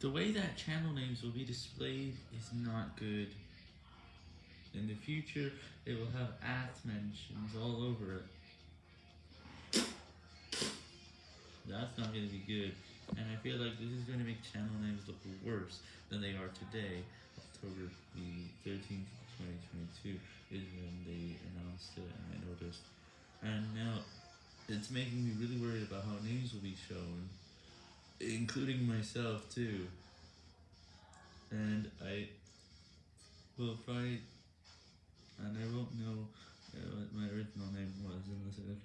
The way that channel names will be displayed is not good. In the future, they will have at mentions all over it. That's not going to be good, and I feel like this is going to make channel names look worse than they are today. October the 13th, 2022 is when they announced it and I noticed. And now, it's making me really worried about how names will be shown, including myself too. And I will try, and I won't know uh, what my original name was unless I